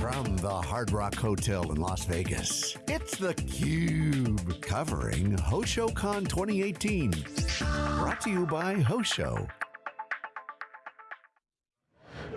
From the Hard Rock Hotel in Las Vegas, it's theCUBE, covering HoshoCon 2018. Brought to you by Hosho.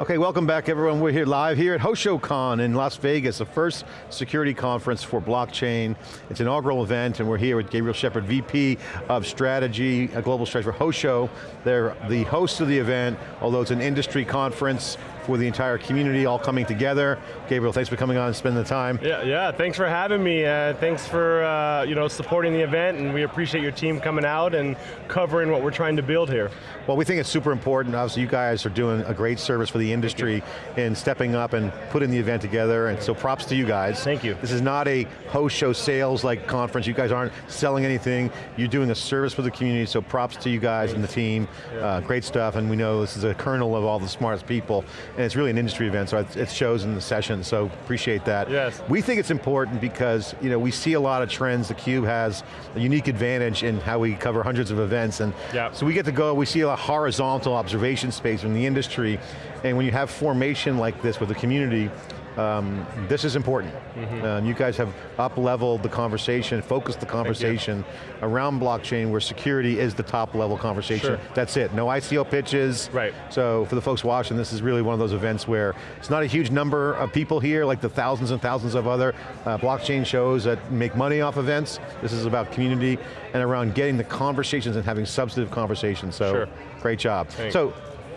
Okay, welcome back everyone. We're here live here at HoshoCon in Las Vegas, the first security conference for blockchain. It's an inaugural event and we're here with Gabriel Shepard, VP of Strategy, a Global Strategy for Hosho. They're the host of the event, although it's an industry conference for the entire community all coming together. Gabriel, thanks for coming on and spending the time. Yeah, yeah thanks for having me. Uh, thanks for uh, you know, supporting the event and we appreciate your team coming out and covering what we're trying to build here. Well, we think it's super important. Obviously, you guys are doing a great service for the industry in stepping up and putting the event together, and so props to you guys. Thank you. This is not a Hosho sales like conference. You guys aren't selling anything. You're doing a service for the community, so props to you guys Thanks. and the team. Yeah. Uh, great stuff, and we know this is a kernel of all the smartest people, and it's really an industry event, so it shows in the session, so appreciate that. Yes. We think it's important because you know we see a lot of trends. The Cube has a unique advantage in how we cover hundreds of events, and yep. so we get to go, we see a horizontal observation space in the industry, and when you have formation like this with the community, um, this is important. Mm -hmm. um, you guys have up-leveled the conversation, focused the conversation around blockchain where security is the top level conversation. Sure. That's it, no ICO pitches. Right. So for the folks watching, this is really one of those events where it's not a huge number of people here, like the thousands and thousands of other uh, blockchain shows that make money off events. This is about community and around getting the conversations and having substantive conversations, so sure. great job. Thanks. So,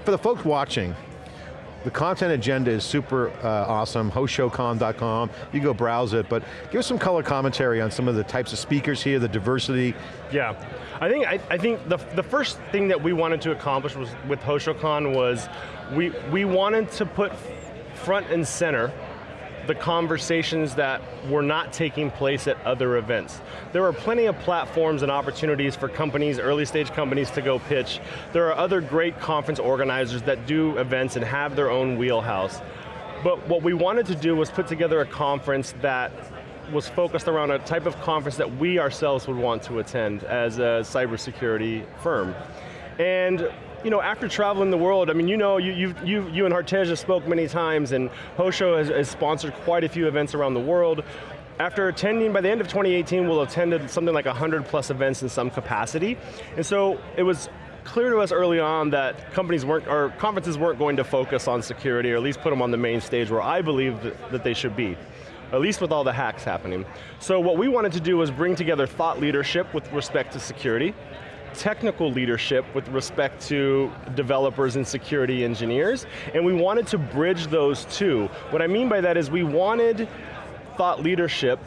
for the folks watching, the content agenda is super uh, awesome, hoshocon.com, you go browse it, but give us some color commentary on some of the types of speakers here, the diversity. Yeah, I think, I, I think the, the first thing that we wanted to accomplish was with HoshoCon was we, we wanted to put front and center the conversations that were not taking place at other events. There are plenty of platforms and opportunities for companies, early stage companies to go pitch. There are other great conference organizers that do events and have their own wheelhouse. But what we wanted to do was put together a conference that was focused around a type of conference that we ourselves would want to attend as a cybersecurity firm. And you know, after traveling the world, I mean, you know, you, you, you, you and Hartej spoke many times and Hosho has, has sponsored quite a few events around the world. After attending, by the end of 2018, we'll have attended something like 100 plus events in some capacity. And so it was clear to us early on that companies weren't, or conferences weren't going to focus on security, or at least put them on the main stage where I believe that they should be at least with all the hacks happening. So what we wanted to do was bring together thought leadership with respect to security, technical leadership with respect to developers and security engineers, and we wanted to bridge those two. What I mean by that is we wanted thought leadership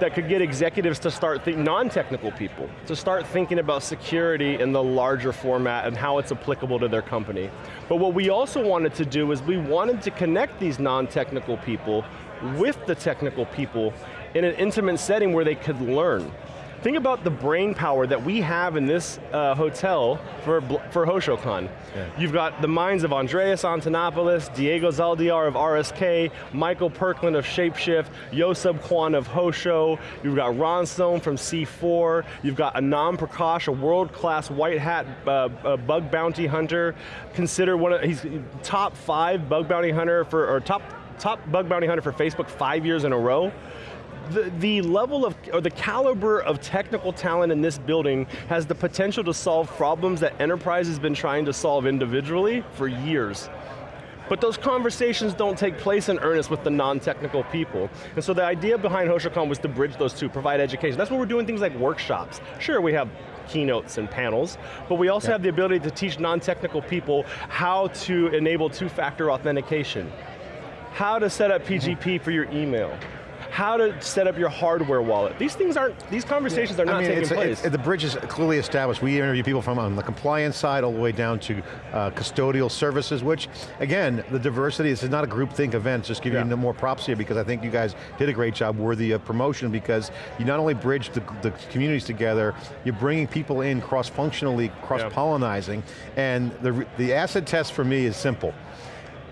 that could get executives to start think non-technical people, to start thinking about security in the larger format and how it's applicable to their company. But what we also wanted to do is we wanted to connect these non-technical people with the technical people in an intimate setting where they could learn. Think about the brain power that we have in this uh, hotel for, for HoshoCon. Yeah. You've got the minds of Andreas Antonopoulos, Diego Zaldivar of RSK, Michael Perklin of Shapeshift, Yosub Kwan of Hosho, you've got Ron Stone from C4, you've got Anand Prakash, a world-class white hat uh, uh, bug bounty hunter, considered one of, he's top five bug bounty hunter for, or top, top bug bounty hunter for Facebook five years in a row the, the level of, or the caliber of technical talent in this building has the potential to solve problems that enterprise has been trying to solve individually for years. But those conversations don't take place in earnest with the non-technical people. And so the idea behind HoshoCon was to bridge those two, provide education. That's why we're doing things like workshops. Sure, we have keynotes and panels, but we also yeah. have the ability to teach non-technical people how to enable two-factor authentication, how to set up PGP for your email, how to set up your hardware wallet. These things aren't, these conversations yeah. are not I mean, taking place. The bridge is clearly established. We interview people from on the compliance side all the way down to uh, custodial services, which again, the diversity, this is not a group think event, just giving yeah. you more props here because I think you guys did a great job worthy of promotion because you not only bridge the, the communities together, you're bringing people in cross-functionally, cross-pollinizing, yeah. and the, the acid test for me is simple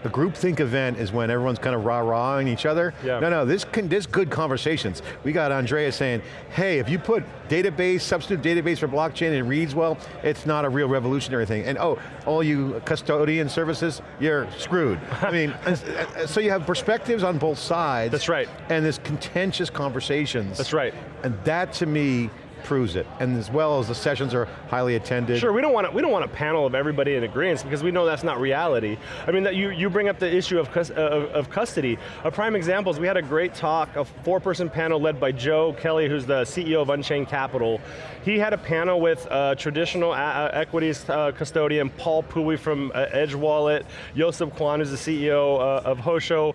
the groupthink event is when everyone's kind of rah-rahing each other. Yeah. No, no, this, can, this good conversations. We got Andrea saying, hey, if you put database, substitute database for blockchain and it reads well, it's not a real revolutionary thing. And oh, all you custodian services, you're screwed. I mean, so you have perspectives on both sides. That's right. And this contentious conversations. That's right. And that to me proves it. And as well as the sessions are highly attended. Sure, we don't want, a, we don't want a panel of everybody in agreement because we know that's not reality. I mean, that you, you bring up the issue of, uh, of custody. A prime example is we had a great talk, a four person panel led by Joe Kelly, who's the CEO of Unchained Capital. He had a panel with uh, traditional uh, equities uh, custodian, Paul Pui from uh, Edge Wallet, Joseph Kwan, who's the CEO uh, of Hosho,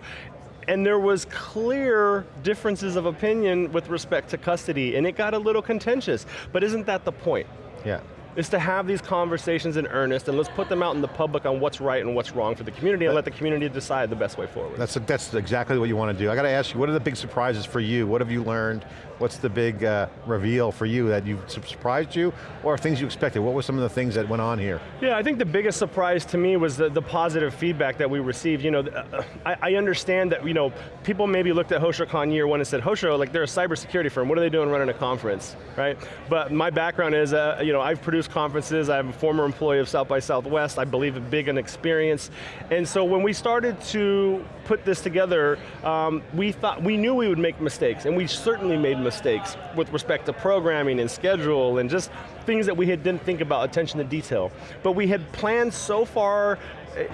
and there was clear differences of opinion with respect to custody, and it got a little contentious, but isn't that the point? Yeah is to have these conversations in earnest and let's put them out in the public on what's right and what's wrong for the community and let the community decide the best way forward. That's, that's exactly what you want to do. I got to ask you, what are the big surprises for you? What have you learned? What's the big uh, reveal for you that you surprised you or things you expected? What were some of the things that went on here? Yeah, I think the biggest surprise to me was the, the positive feedback that we received. You know, uh, I, I, understand that you know people maybe looked at HoshoCon year one and said, Hosho, like they're a cybersecurity firm, what are they doing running a conference, right? But my background is, uh, you know, I've produced conferences, I'm a former employee of South by Southwest, I believe big in experience, and so when we started to put this together, um, we thought, we knew we would make mistakes, and we certainly made mistakes mistakes with respect to programming and schedule and just things that we had didn't think about attention to detail. But we had planned so far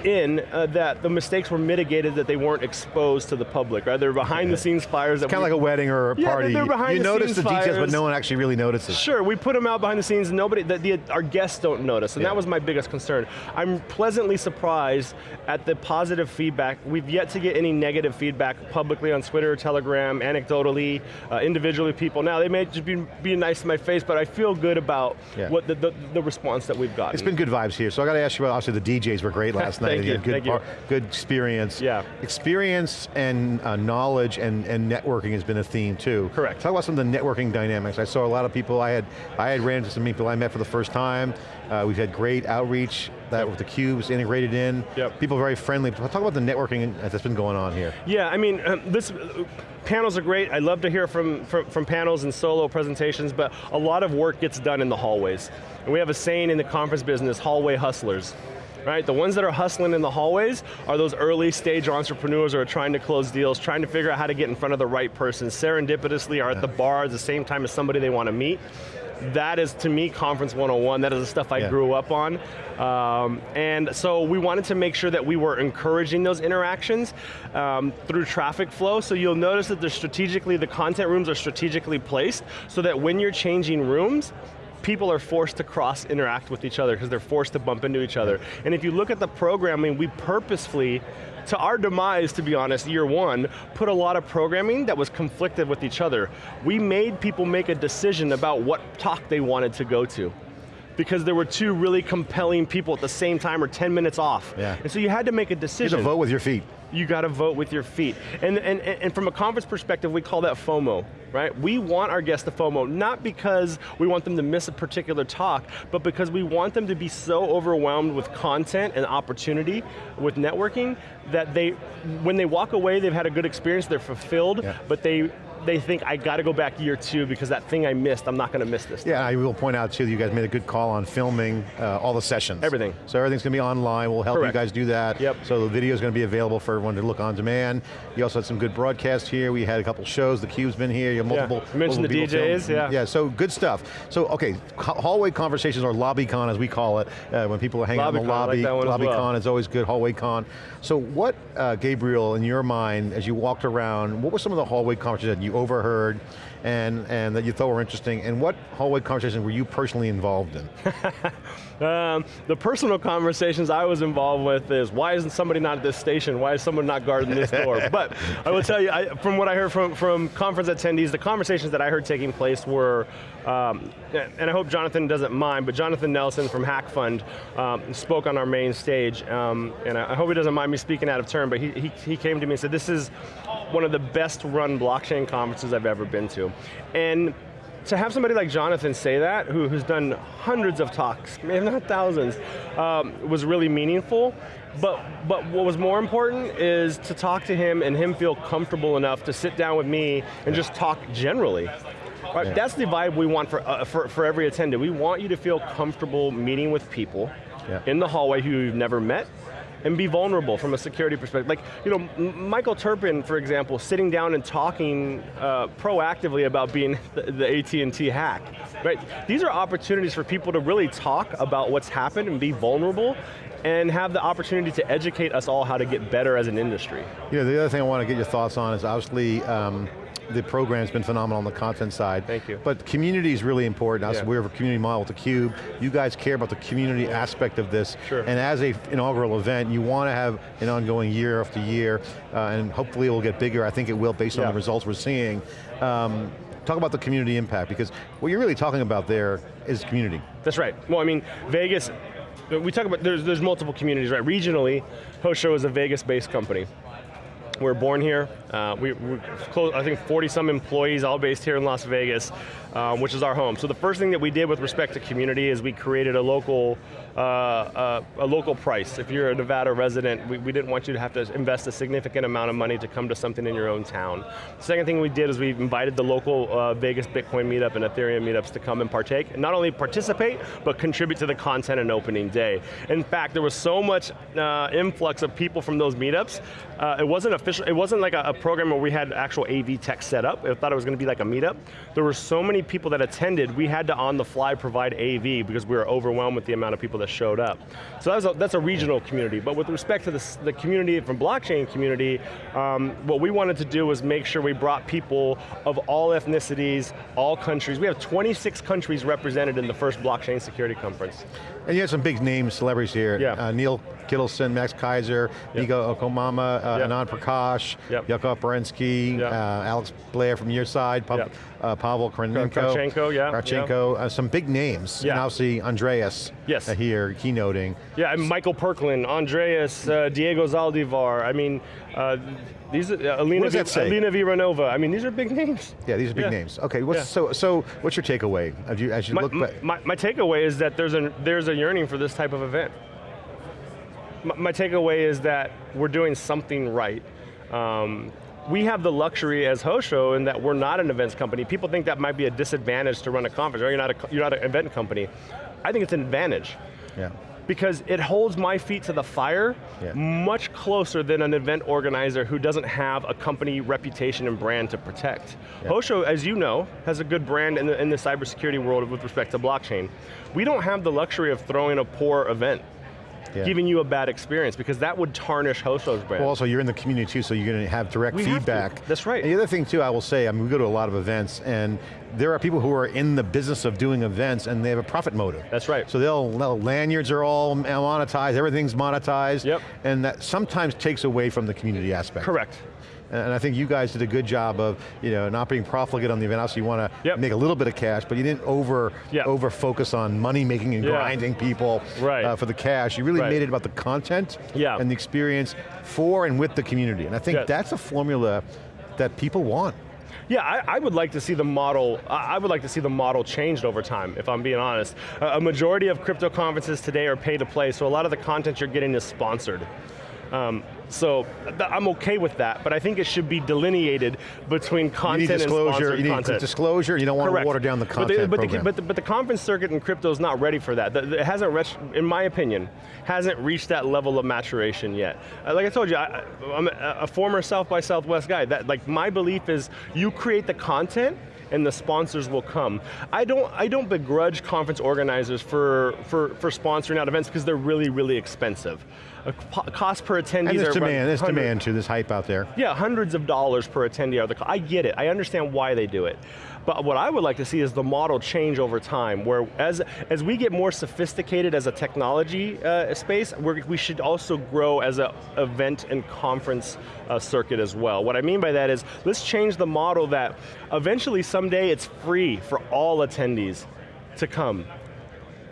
in uh, that the mistakes were mitigated that they weren't exposed to the public, right? They're behind yeah. the scenes fires. It's kind of like a wedding or a yeah, party. They're behind you the notice the fires. details, but no one actually really notices. Sure, we put them out behind the scenes, nobody, the, the, our guests don't notice, and yeah. that was my biggest concern. I'm pleasantly surprised at the positive feedback. We've yet to get any negative feedback publicly on Twitter, Telegram, anecdotally, uh, individually people. Now, they may just be being nice to my face, but I feel good about what the, the, the, response that we've gotten. It's been good vibes here, so I got to ask you about, obviously the DJs were great last night. Thank you, good thank you. Good experience. Yeah. Experience and uh, knowledge and, and networking has been a theme too. Correct. Talk about some of the networking dynamics. I saw a lot of people, I had, I had ran into some people I met for the first time. Uh, we've had great outreach that with the cubes integrated in. Yep. People very friendly. Talk about the networking that's been going on here. Yeah, I mean, um, this, uh, panels are great. I love to hear from, from, from, panels and solo presentations, but a lot of work gets done in the hallways. And we have a saying in the conference business, hallway hustlers right? The ones that are hustling in the hallways are those early stage entrepreneurs who are trying to close deals, trying to figure out how to get in front of the right person, serendipitously are at the bar at the same time as somebody they want to meet that is to me conference 101, that is the stuff I yeah. grew up on. Um, and so we wanted to make sure that we were encouraging those interactions um, through traffic flow, so you'll notice that they're strategically, the content rooms are strategically placed so that when you're changing rooms, people are forced to cross interact with each other because they're forced to bump into each other. And if you look at the programming, we purposefully to our demise, to be honest, year one, put a lot of programming that was conflicted with each other. We made people make a decision about what talk they wanted to go to because there were two really compelling people at the same time or 10 minutes off. Yeah. And so you had to make a decision. You had to vote with your feet. You got to vote with your feet. And, and, and from a conference perspective, we call that FOMO, right? We want our guests to FOMO, not because we want them to miss a particular talk, but because we want them to be so overwhelmed with content and opportunity with networking that they, when they walk away, they've had a good experience, they're fulfilled, yeah. but they they think I got to go back year two because that thing I missed, I'm not going to miss this. Yeah, I will point out too, that you guys made a good call on filming uh, all the sessions. Everything. So everything's going to be online, we'll help Correct. you guys do that. Yep. So the video is going to be available for everyone to look on demand. You also had some good broadcasts here, we had a couple shows, theCUBE's been here, you have multiple, yeah. Mentioned the DJs, film. yeah. Yeah, so good stuff. So okay, hallway conversations or LobbyCon as we call it, uh, when people are hanging out in the lobby, like LobbyCon well. is always good, hallway con. So what, uh, Gabriel, in your mind, as you walked around, what were some of the hallway conversations that you overheard and, and that you thought were interesting, and what hallway conversations were you personally involved in? um, the personal conversations I was involved with is, why isn't somebody not at this station? Why is someone not guarding this door? but I will tell you, I, from what I heard from, from conference attendees, the conversations that I heard taking place were, um, and I hope Jonathan doesn't mind, but Jonathan Nelson from Hack Fund um, spoke on our main stage, um, and I hope he doesn't mind me speaking out of turn, but he, he, he came to me and said, this is one of the best run blockchain conferences I've ever been to. And to have somebody like Jonathan say that, who, who's done hundreds of talks, maybe not thousands, um, was really meaningful. But, but what was more important is to talk to him and him feel comfortable enough to sit down with me and just talk generally. Right, yeah. That's the vibe we want for, uh, for, for every attendee. We want you to feel comfortable meeting with people yeah. in the hallway who you've never met, and be vulnerable from a security perspective. Like, you know, Michael Terpin, for example, sitting down and talking uh, proactively about being the, the AT&T hack, right? These are opportunities for people to really talk about what's happened and be vulnerable and have the opportunity to educate us all how to get better as an industry. You know, the other thing I want to get your thoughts on is obviously, um, the program's been phenomenal on the content side. Thank you. But community is really important. Yeah. we have a community model with theCUBE. You guys care about the community aspect of this. Sure. And as a inaugural event, you want to have an ongoing year after year, uh, and hopefully it will get bigger. I think it will based yeah. on the results we're seeing. Um, talk about the community impact, because what you're really talking about there is community. That's right. Well, I mean, Vegas, we talk about, there's, there's multiple communities, right? Regionally, Hosho is a Vegas-based company. We're born here. Uh, we, we close, I think 40 some employees, all based here in Las Vegas, um, which is our home. So the first thing that we did with respect to community is we created a local, uh, uh, a local price. If you're a Nevada resident, we, we, didn't want you to have to invest a significant amount of money to come to something in your own town. Second thing we did is we invited the local uh, Vegas Bitcoin meetup and Ethereum meetups to come and partake, not only participate, but contribute to the content and opening day. In fact, there was so much uh, influx of people from those meetups, uh, it wasn't official, it wasn't like a, a program where we had actual AV tech set up. I thought it was going to be like a meetup. There were so many people that attended, we had to on the fly provide AV because we were overwhelmed with the amount of people that showed up. So that's a, that's a regional community, but with respect to the, the community from blockchain community, um, what we wanted to do was make sure we brought people of all ethnicities, all countries. We have 26 countries represented in the first blockchain security conference. And you had some big names, celebrities here. Yeah. Uh, Neil Kittelson, Max Keiser, yep. Nigo Okomama, uh, yep. Anand Prakash, yep. Yakov Berensky, yep. uh, Alex Blair from your side, yep. uh, Pavel Krenenko. Kravchenko, yeah. Kravchenko, uh, some big names. Yeah. And obviously Andreas yes. Uh, here, keynoting. Yeah, and Michael Perklin, Andreas, uh, Diego Zaldivar, I mean, these are, Alina, what does v, Alena Vranova, I mean, these are big names. Yeah, these are big yeah. names. Okay, what's, yeah. so, so what's your takeaway as you, as you my, look back? My, my takeaway is that there's a, there's a yearning for this type of event my takeaway is that we're doing something right. Um, we have the luxury as Hosho in that we're not an events company. People think that might be a disadvantage to run a conference, or you're not, a, you're not an event company. I think it's an advantage. Yeah. Because it holds my feet to the fire yeah. much closer than an event organizer who doesn't have a company reputation and brand to protect. Yeah. Hosho, as you know, has a good brand in the, in the cybersecurity world with respect to blockchain. We don't have the luxury of throwing a poor event yeah. giving you a bad experience because that would tarnish Hosho's brand. Well also you're in the community too, so you're going to have direct we feedback. That's right. And the other thing too, I will say, I mean we go to a lot of events and there are people who are in the business of doing events and they have a profit motive. That's right. So they'll, they'll lanyards are all monetized, everything's monetized. Yep. And that sometimes takes away from the community aspect. Correct. And I think you guys did a good job of you know, not being profligate on the event. Obviously you want to yep. make a little bit of cash, but you didn't over, yep. over focus on money making and yeah. grinding people right. uh, for the cash. You really right. made it about the content yeah. and the experience for and with the community. And I think yes. that's a formula that people want. Yeah, I, I, would like to see the model, I would like to see the model changed over time, if I'm being honest. a majority of crypto conferences today are pay to play, so a lot of the content you're getting is sponsored. Um, so I'm okay with that, but I think it should be delineated between content and sponsored you content. disclosure, you don't want Correct. to water down the content but the, but the, but, the, but the conference circuit in crypto is not ready for that. It hasn't reached, in my opinion, hasn't reached that level of maturation yet. Uh, like I told you, I, am a, a former South by Southwest guy. That, like my belief is you create the content and the sponsors will come. I don't, I don't begrudge conference organizers for, for, for sponsoring out events because they're really, really expensive. A cost per attendee. And there's demand, there's demand too, there's hype out there. Yeah, hundreds of dollars per attendee are the, I get it, I understand why they do it. But what I would like to see is the model change over time, where as, as we get more sophisticated as a technology uh, space, we should also grow as an event and conference uh, circuit as well. What I mean by that is, let's change the model that eventually someday it's free for all attendees to come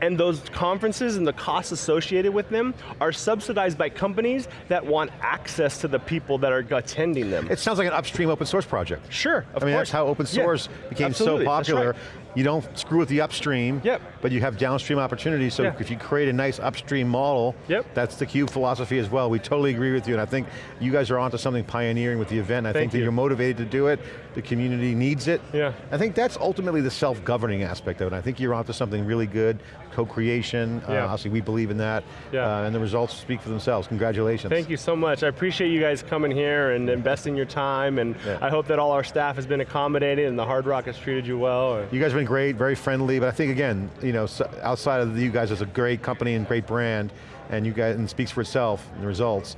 and those conferences and the costs associated with them are subsidized by companies that want access to the people that are attending them. It sounds like an upstream open source project. Sure, I mean, course. that's how open source yeah, became absolutely. so popular. You don't screw with the upstream, Yep. but you have downstream opportunities, so Yeah. if you create a nice upstream model, Yep. that's the CUBE philosophy as well. We totally agree with you, and I think you guys are onto something pioneering with the event. I Thank think that you. you're motivated to do it, the community needs it. Yeah. I think that's ultimately the self-governing aspect of it. I think you're onto something really good, co-creation, uh, Yeah. obviously we believe in that, Yeah. uh, and the results speak for themselves. Congratulations. Thank you so much. I appreciate you guys coming here and investing your time, and Yeah. I hope that all our staff has been accommodated and the Hard Rock has treated you well. You guys have been great, very friendly, but I think again, you know, outside of you guys as a great company and great brand, and you guys, and speaks for itself, the results,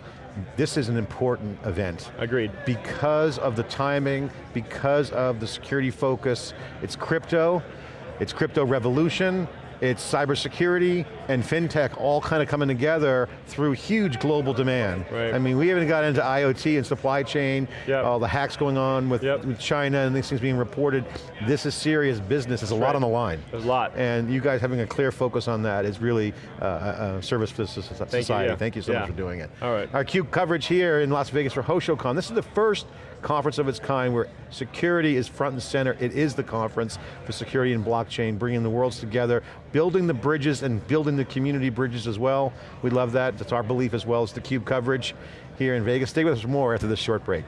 this is an important event. Agreed. Because of the timing, because of the security focus, it's crypto, it's crypto revolution, it's cybersecurity and fintech all kind of coming together through huge global demand. Right. I mean, we haven't got into IoT and supply chain, Yep. all the hacks going on with, Yep. with China and these things being reported. This is serious business, there's a lot right. on the line. There's a lot. And you guys having a clear focus on that is really uh, a, a service for so- so- society. yeah. Thank you so Yeah. much for doing it. All right. Our CUBE coverage here in Las Vegas for HoshoCon. This is the first conference of its kind where security is front and center. It is the conference for security and blockchain, bringing the worlds together, building the bridges and building the community bridges as well. We love that, that's our belief as well as the CUBE coverage here in Vegas. Stay with us more after this short break.